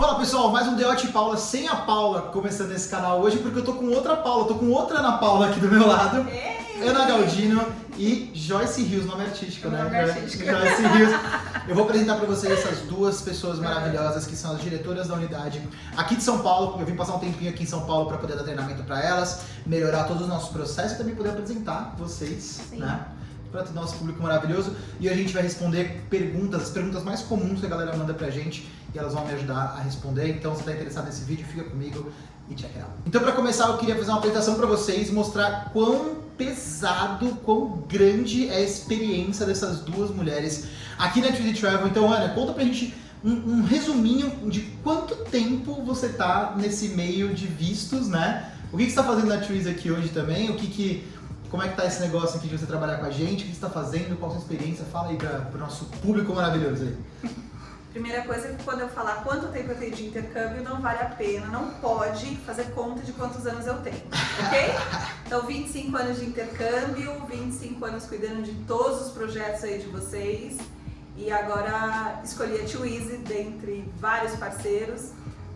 Fala pessoal, mais um Deote Paula sem a Paula começando esse canal hoje porque eu tô com outra Paula, tô com outra Ana Paula aqui do meu lado. Ei. Ana Galdino e Joyce Rios, nome artístico, né? Nome artístico. Joyce Rios. Eu vou apresentar pra vocês essas duas pessoas maravilhosas que são as diretoras da unidade aqui de São Paulo. Eu vim passar um tempinho aqui em São Paulo pra poder dar treinamento pra elas, melhorar todos os nossos processos e também poder apresentar vocês, Sim. né? Para todo o nosso público maravilhoso. E a gente vai responder perguntas, as perguntas mais comuns que a galera manda pra gente e elas vão me ajudar a responder. Então, se tá interessado nesse vídeo, fica comigo e check it out. Então, para começar, eu queria fazer uma apresentação para vocês, mostrar quão pesado, quão grande é a experiência dessas duas mulheres aqui na Twizy Travel. Então, Ana, conta pra gente um, um resuminho de quanto tempo você tá nesse meio de vistos, né? O que, que você tá fazendo na Twizy aqui hoje também? O que que... Como é que tá esse negócio aqui de você trabalhar com a gente? O que você tá fazendo? Qual a sua experiência? Fala aí para o nosso público maravilhoso aí. Primeira coisa é que quando eu falar quanto tempo eu tenho de intercâmbio, não vale a pena, não pode fazer conta de quantos anos eu tenho, ok? Então 25 anos de intercâmbio, 25 anos cuidando de todos os projetos aí de vocês e agora escolhi a Too Easy dentre vários parceiros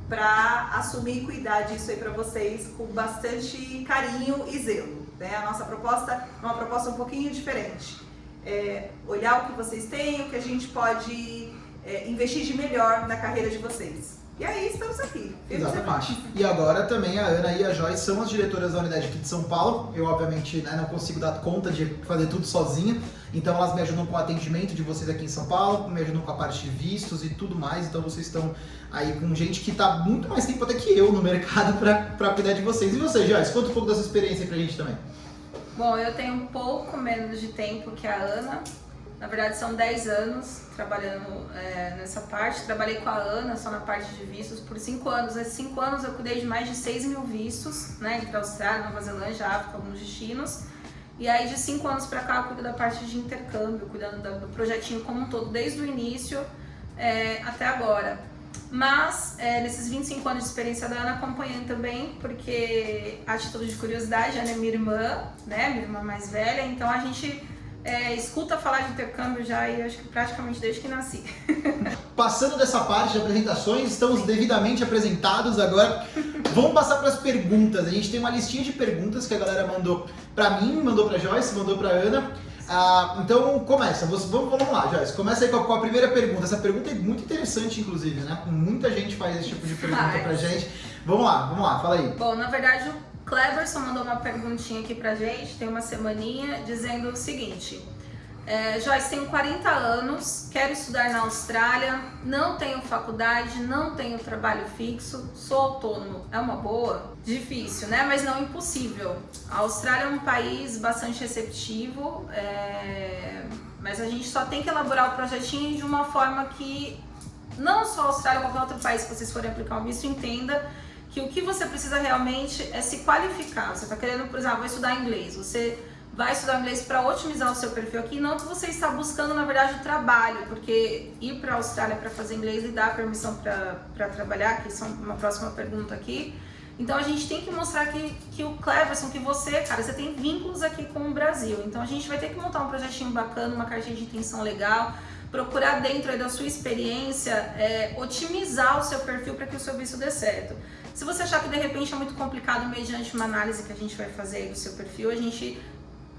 para assumir e cuidar disso aí para vocês com bastante carinho e zelo. Né? A nossa proposta é uma proposta um pouquinho diferente. É olhar o que vocês têm, o que a gente pode é, investir de melhor na carreira de vocês. E aí estamos aqui. e Exatamente. E agora também a Ana e a Joyce são as diretoras da unidade aqui de São Paulo. Eu, obviamente, né, não consigo dar conta de fazer tudo sozinha. Então elas me ajudam com o atendimento de vocês aqui em São Paulo, me ajudam com a parte de vistos e tudo mais. Então vocês estão aí com gente que está muito mais tempo até que eu no mercado para cuidar de vocês. E você, Joyce, conta um pouco da sua experiência aí pra gente também. Bom, eu tenho um pouco menos de tempo que a Ana. Na verdade, são 10 anos trabalhando é, nessa parte. Trabalhei com a Ana só na parte de vistos por 5 anos. Nesses 5 anos eu cuidei de mais de 6 mil vistos, né? Entre Austrália, Nova Zelândia, África, alguns destinos. E aí, de 5 anos pra cá, eu cuido da parte de intercâmbio, cuidando da- do projetinho como um todo, desde o início é, até agora. Mas, é, nesses 25 anos de experiência da Ana, acompanhando também, porque a título de curiosidade, ela é minha irmã, né, minha irmã mais velha, então a gente é, escuta falar de intercâmbio já, e acho que praticamente desde que nasci. Passando dessa parte de apresentações, estamos devidamente apresentados agora. Vamos passar para as perguntas. A gente tem uma listinha de perguntas que a galera mandou para mim, mandou para Joyce, mandou para Ana. Ah, então começa, vamos, vamos lá, Joyce. Começa aí com a, com a primeira pergunta. Essa pergunta é muito interessante, inclusive, né? Muita gente faz esse tipo de pergunta Faz. pra gente. Vamos lá, vamos lá, fala aí. Bom, na verdade, Cleverson mandou uma perguntinha aqui pra gente, tem uma semaninha, dizendo o seguinte. É, Joyce, tenho 40 anos, quero estudar na Austrália, não tenho faculdade, não tenho trabalho fixo, sou autônomo. É uma boa? Difícil, né? Mas não impossível. A Austrália é um país bastante receptivo, é, mas a gente só tem que elaborar o projetinho de uma forma que não só a Austrália, qualquer outro país que vocês forem aplicar o visto, entenda que o que você precisa realmente é se qualificar. Você está querendo, por exemplo, vou estudar inglês. Você vai estudar inglês para otimizar o seu perfil aqui, não que você está buscando, na verdade, trabalho, porque ir para a Austrália para fazer inglês e dar permissão para trabalhar, que são uma próxima pergunta aqui. Então a gente tem que mostrar que, que o Cleverson, que você, cara, você tem vínculos aqui com o Brasil. Então a gente vai ter que montar um projetinho bacana, uma cartinha de intenção legal, procurar dentro da sua experiência é, otimizar o seu perfil para que o seu visto dê certo. Se você achar que de repente é muito complicado mediante uma análise que a gente vai fazer do seu perfil, a gente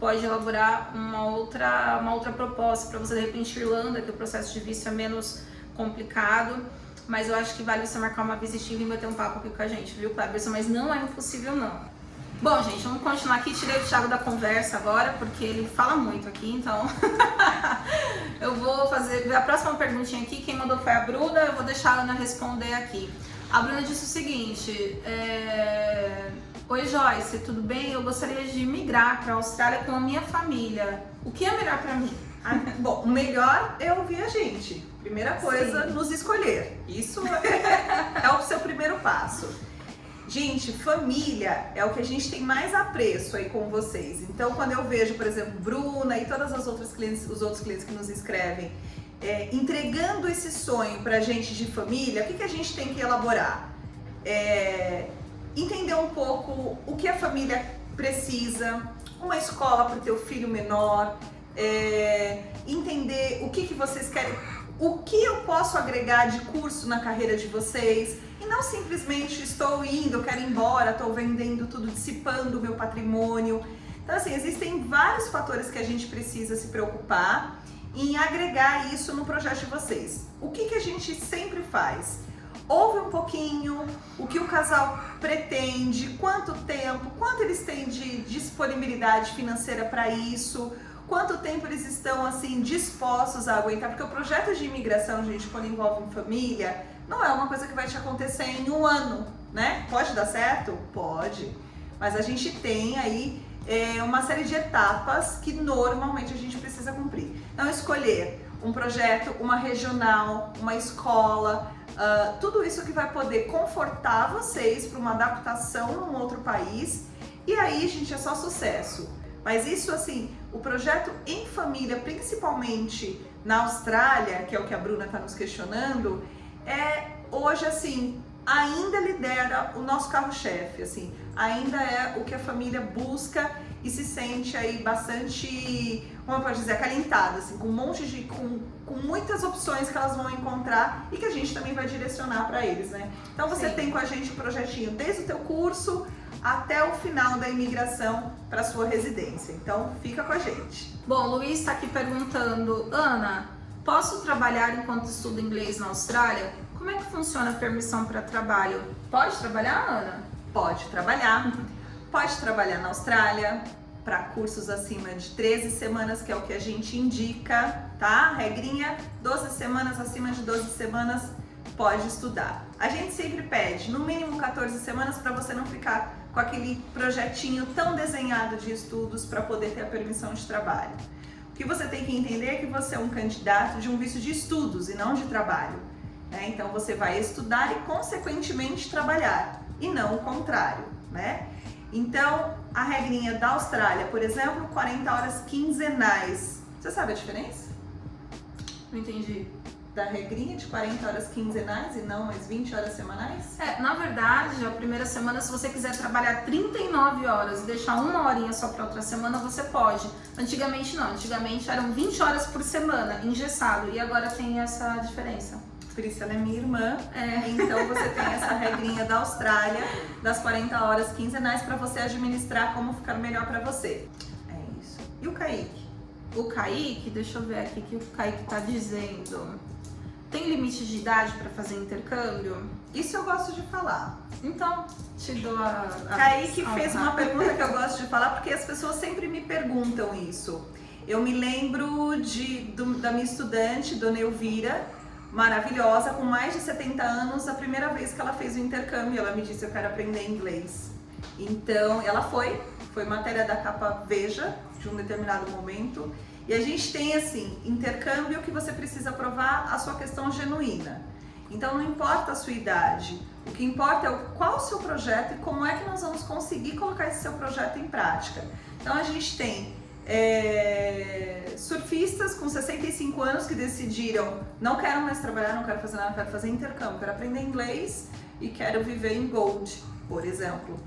pode elaborar uma outra, uma outra proposta para você de repente Irlanda, que o processo de visto é menos complicado, mas eu acho que vale você marcar uma visitinha e bater um papo aqui com a gente, viu, Cleberson? Mas não é impossível não. Bom, gente, vamos continuar aqui. Tirei o Thiago da conversa agora, porque ele fala muito aqui, então eu vou fazer a próxima perguntinha aqui. Quem mandou foi a Bruna, eu vou deixar a Ana responder aqui. A Bruna disse o seguinte: é... Oi Joyce, tudo bem? Eu gostaria de migrar para a Austrália com a minha família. O que é melhor para mim? Ah, Bom, o melhor é ouvir a gente. Primeira coisa, Sim. nos escolher. Isso é, é o seu primeiro passo. Gente, família é o que a gente tem mais apreço aí com vocês. Então, quando eu vejo, por exemplo, Bruna e todas as outras clientes, os outros clientes que nos escrevem, é, entregando esse sonho pra gente de família, o que, que a gente tem que elaborar? É, entender um pouco o que a família precisa, uma escola para o teu filho menor, é, entender o que, que vocês querem, o que eu posso agregar de curso na carreira de vocês e não simplesmente estou indo, quero ir embora, estou vendendo tudo, dissipando o meu patrimônio. Então, assim, existem vários fatores que a gente precisa se preocupar em agregar isso no projeto de vocês. O que, que a gente sempre faz? Ouve um pouquinho o que o casal pretende, quanto tempo, quanto eles têm de disponibilidade financeira para isso, quanto tempo eles estão assim dispostos a aguentar, porque o projeto de imigração, gente, quando envolve família, não é uma coisa que vai te acontecer em um ano, né? Pode dar certo? Pode. Mas a gente tem aí é, uma série de etapas que normalmente a gente precisa cumprir. Então, escolher um projeto, uma regional, uma escola, uh, tudo isso que vai poder confortar vocês para uma adaptação num outro país e aí, gente, é só sucesso. Mas isso, assim, o projeto em família, principalmente na Austrália, que é o que a Bruna está nos questionando, é hoje, assim, ainda lidera o nosso carro-chefe, assim, ainda é o que a família busca e se sente aí bastante, como eu posso dizer, acalentada, assim, com um monte de, com, com muitas opções que elas vão encontrar e que a gente também vai direcionar para eles, né? Então você Sim. tem com a gente um projetinho desde o teu curso até o final da imigração para sua residência. Então fica com a gente. Bom, Luiz está aqui perguntando, Ana, posso trabalhar enquanto estudo inglês na Austrália? Como é que funciona a permissão para trabalho? Pode trabalhar, Ana? Pode trabalhar. Pode trabalhar na Austrália para cursos acima de 13 semanas, que é o que a gente indica, tá? Regrinha, 12 semanas, acima de 12 semanas, pode estudar. A gente sempre pede no mínimo 14 semanas para você não ficar com aquele projetinho tão desenhado de estudos para poder ter a permissão de trabalho. Que você tem que entender é que você é um candidato de um visto de estudos e não de trabalho. Né? Então você vai estudar e consequentemente trabalhar e não o contrário, né? Então a regrinha da Austrália, por exemplo, 40 horas quinzenais. Você sabe a diferença? Não entendi. Da regrinha de 40 horas quinzenais e não mais 20 horas semanais? É, na verdade, a primeira semana, se você quiser trabalhar 39 horas e deixar uma horinha só para outra semana, você pode. Antigamente não, antigamente eram 20 horas por semana, engessado, e agora tem essa diferença. Priscila é minha irmã, é, então você tem essa regrinha da Austrália, das 40 horas quinzenais, para você administrar como ficar melhor para você. É isso. E o Kaique? O Kaique, deixa eu ver aqui o que o Kaique tá dizendo. Tem limite de idade para fazer intercâmbio? Isso eu gosto de falar. Então, te dou a. a Kaique fez uma pergunta que eu gosto de falar porque as pessoas sempre me perguntam isso. Eu me lembro de, do, da minha estudante, Dona Elvira, maravilhosa, com mais de 70 anos, a primeira vez que ela fez o intercâmbio, ela me disse, eu quero aprender inglês. Então, ela foi, foi matéria da capa Veja, de um determinado momento, e a gente tem, assim, intercâmbio que você precisa provar a sua questão genuína. Então, não importa a sua idade, o que importa é qual o seu projeto e como é que nós vamos conseguir colocar esse seu projeto em prática. Então, a gente tem é, surfistas com 65 anos que decidiram não quero mais trabalhar, não quero fazer nada, quero fazer intercâmbio, quero aprender inglês e quero viver em Gold, por exemplo.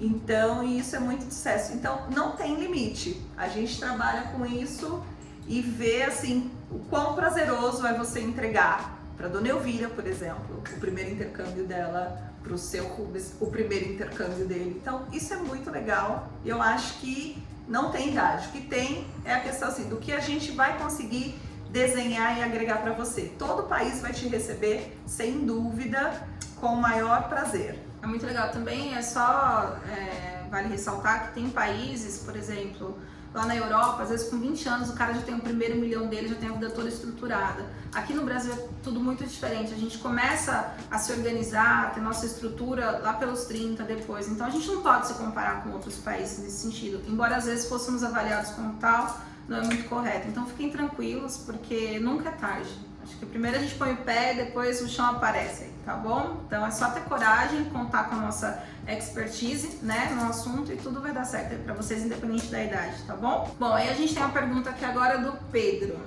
Então, isso é muito sucesso. Então, não tem limite. A gente trabalha com isso e vê assim o quão prazeroso é você entregar para Dona Elvira, por exemplo, o primeiro intercâmbio dela para o seu Rubens, o primeiro intercâmbio dele. Então, isso é muito legal. Eu acho que não tem idade. O que tem é a questão assim, do que a gente vai conseguir desenhar e agregar para você. Todo país vai te receber, sem dúvida, com o maior prazer. É muito legal. Também é só, é, vale ressaltar que tem países, por exemplo, Lá na Europa, às vezes com 20 anos, o cara já tem o primeiro milhão dele, já tem a vida toda estruturada. Aqui no Brasil é tudo muito diferente. A gente começa a se organizar, a ter nossa estrutura lá pelos 30 depois. Então a gente não pode se comparar com outros países nesse sentido. Embora às vezes fôssemos avaliados como tal, não é muito correto. Então fiquem tranquilos, porque nunca é tarde. Acho que primeiro a gente põe o pé, depois o chão aparece, tá bom? Então é só ter coragem, contar com a nossa expertise, né, no assunto e tudo vai dar certo para vocês, independente da idade, tá bom? Bom, aí a gente tem uma pergunta aqui agora do Pedro.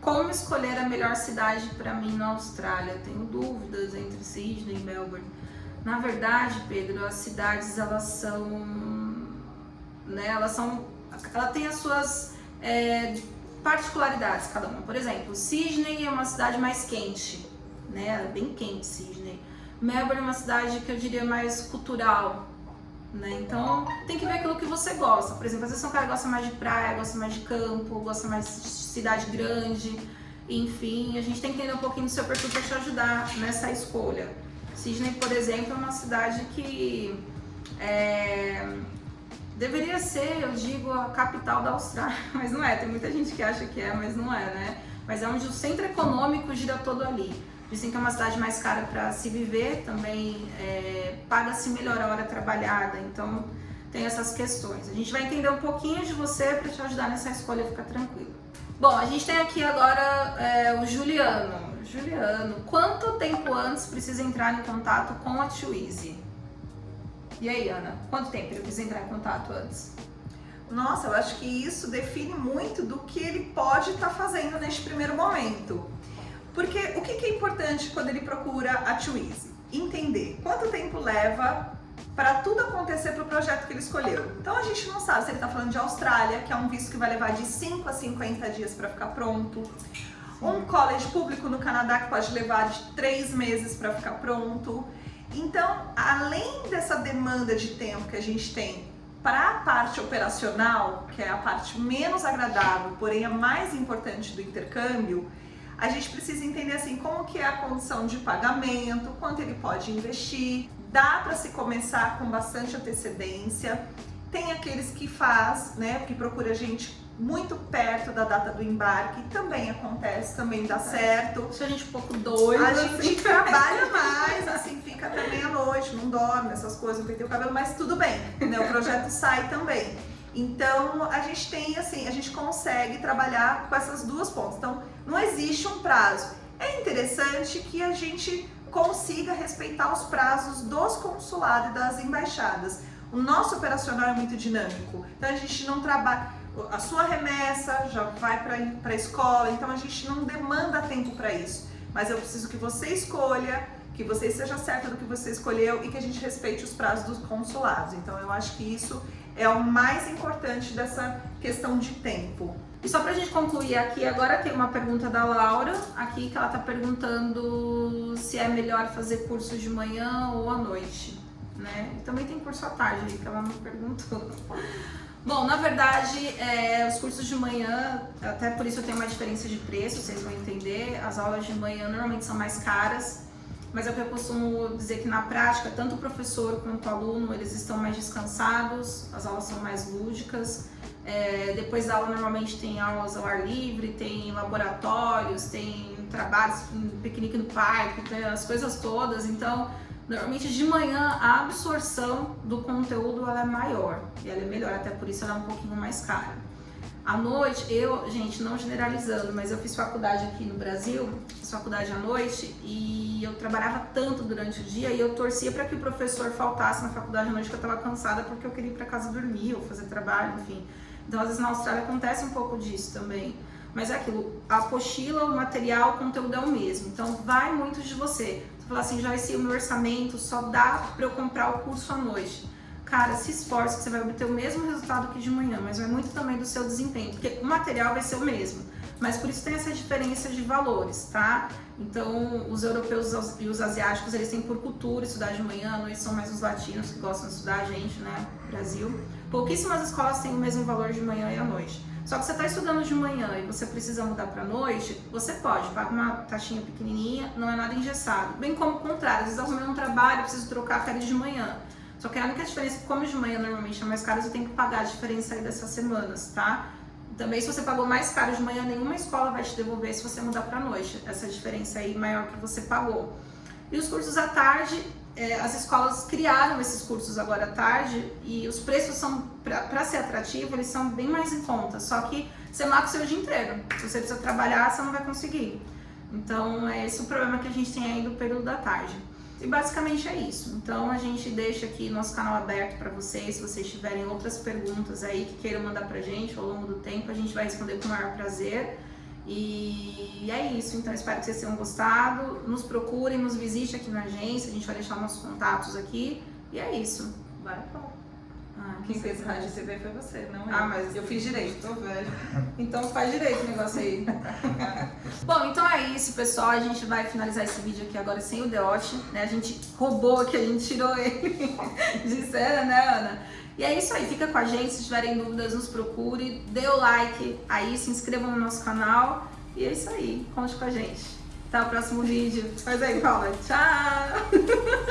Como escolher a melhor cidade para mim na Austrália? tenho dúvidas entre Sydney e Melbourne. Na verdade, Pedro, as cidades elas são, né, elas são, ela tem as suas é, particularidades cada uma. Por exemplo, Sydney é uma cidade mais quente, né? É bem quente Sydney. Melbourne é uma cidade que eu diria mais cultural, né? Então tem que ver aquilo que você gosta. Por exemplo, às vezes um cara gosta mais de praia, gosta mais de campo, gosta mais de cidade grande. Enfim, a gente tem que entender um pouquinho do seu perfil para te ajudar nessa escolha. Sydney, por exemplo, é uma cidade que é, deveria ser, eu digo, a capital da Austrália, mas não é. Tem muita gente que acha que é, mas não é, né? Mas é onde o centro econômico gira todo ali. Dizem que é uma cidade mais cara para se viver, também é, paga-se melhor a hora trabalhada, então tem essas questões. A gente vai entender um pouquinho de você para te ajudar nessa escolha, ficar tranquilo. Bom, a gente tem aqui agora é, o Juliano. Juliano, quanto tempo antes precisa entrar em contato com a Twizy? E aí, Ana, quanto tempo ele precisa entrar em contato antes? Nossa, eu acho que isso define muito do que ele pode estar tá fazendo neste primeiro momento. Porque o que, é importante quando ele procura a Twizy? Entender quanto tempo leva para tudo acontecer para o projeto que ele escolheu. Então a gente não sabe se ele está falando de Austrália, que é um visto que vai levar de 5 a 50 dias para ficar pronto. Um college público no Canadá que pode levar de 3 meses para ficar pronto. Então, além dessa demanda de tempo que a gente tem para a parte operacional, que é a parte menos agradável, porém a mais importante do intercâmbio, a gente precisa entender assim como que é a condição de pagamento, quanto ele pode investir, dá para se começar com bastante antecedência. Tem aqueles que faz, né, que procura a gente muito perto da data do embarque, também acontece, também dá certo. Se a gente um pouco doido, a gente assim. trabalha mais, assim, fica até meia-noite, não dorme, essas coisas, não pentei o cabelo, mas tudo bem, né? O projeto sai também. Então, a gente tem, assim, a gente consegue trabalhar com essas duas pontas. Então, não existe um prazo. É interessante que a gente consiga respeitar os prazos dos consulados e das embaixadas. O nosso operacional é muito dinâmico, então a gente não trabalha... A sua remessa já vai para a escola, então a gente não demanda tempo para isso. Mas eu preciso que você escolha, que você seja certa do que você escolheu e que a gente respeite os prazos dos consulados. Então eu acho que isso é o mais importante dessa questão de tempo. E só pra gente concluir aqui, agora tem uma pergunta da Laura, aqui que ela tá perguntando se é melhor fazer curso de manhã ou à noite, né? E também tem curso à tarde que ela não perguntou. Bom, na verdade, é, os cursos de manhã, até por isso tenho uma diferença de preço, vocês vão entender. As aulas de manhã normalmente são mais caras, mas é o que eu costumo dizer que na prática, tanto o professor quanto o aluno, eles estão mais descansados, as aulas são mais lúdicas. É, depois da aula normalmente tem aulas ao ar livre, tem laboratórios, tem trabalhos, piquenique no parque, tem as coisas todas, então normalmente de manhã a absorção do conteúdo ela é maior e ela é melhor, até por isso ela é um pouquinho mais cara. À noite, eu, gente, não generalizando, mas eu fiz faculdade aqui no Brasil, fiz faculdade à noite e eu trabalhava tanto durante o dia e eu torcia para que o professor faltasse na faculdade à noite que eu estava cansada porque eu queria ir para casa dormir ou fazer trabalho, enfim. Então, às vezes na Austrália acontece um pouco disso também. Mas é aquilo, a apostila, o material, o conteúdo é o mesmo. Então, vai muito de você. Você fala assim, já esse meu orçamento só dá para eu comprar o curso à noite. Cara, se esforce que você vai obter o mesmo resultado que de manhã, mas vai muito também do seu desempenho, porque o material vai ser o mesmo. Mas por isso tem essa diferença de valores, tá? Então, os europeus e os asiáticos, eles têm por cultura estudar de manhã, à noite são mais os latinos que gostam de estudar, a gente, né, Brasil. Pouquíssimas escolas têm o mesmo valor de manhã e à noite. Só que você está estudando de manhã e você precisa mudar para noite, você pode, paga uma taxinha pequenininha, não é nada engessado. Bem como o contrário, às vezes arrumei um trabalho, preciso trocar férias de manhã. Só que a única diferença é como de manhã normalmente é mais caro, você tem que pagar a diferença aí dessas semanas, tá? Também se você pagou mais caro de manhã, nenhuma escola vai te devolver se você mudar para noite. Essa diferença aí maior que você pagou. E os cursos à tarde, é, as escolas criaram esses cursos agora à tarde e os preços são, para ser atrativo, eles são bem mais em conta, só que você mata o seu dia inteiro. Se você precisa trabalhar, você não vai conseguir. Então, é esse o problema que a gente tem aí do período da tarde. E basicamente é isso. Então, a gente deixa aqui nosso canal aberto para vocês, se vocês tiverem outras perguntas aí que queiram mandar pra gente ao longo do tempo, a gente vai responder com o maior prazer. E é isso, então espero que vocês tenham gostado. Nos procurem, nos visite aqui na agência, a gente vai deixar nossos contatos aqui. E é isso. Bora, Paulo. Ah, quem fez rádio e TV foi você, não eu. Ah, mas eu fiz direito. Tô velho. Então faz direito o negócio aí. Bom, então é isso, pessoal. A gente vai finalizar esse vídeo aqui agora sem o Deote, né? A gente roubou aqui, a gente tirou ele de cena, né, Ana? E é isso aí, fica com a gente. Se tiverem dúvidas, nos procure. Dê o like aí, se inscrevam no nosso canal. E é isso aí, conte com a gente. Até o próximo vídeo. Faz aí, Paula. Tchau!